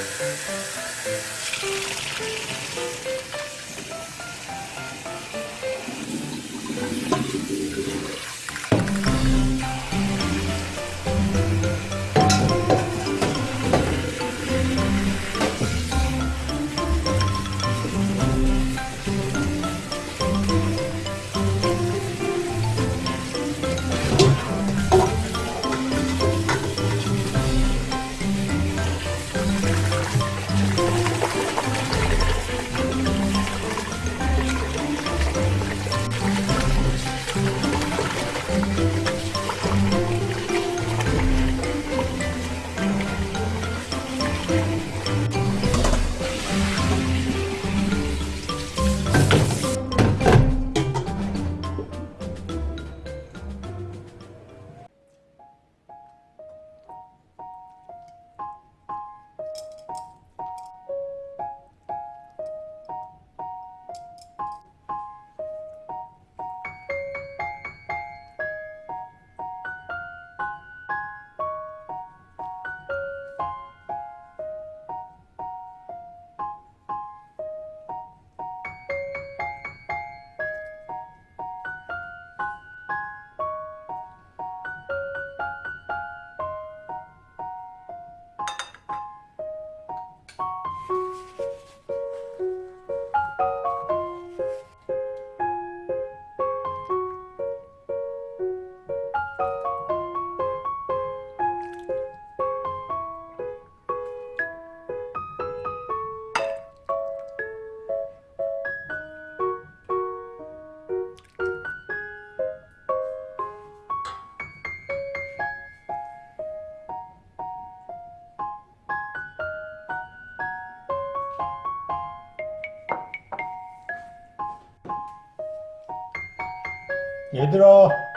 Thank you. 얘들아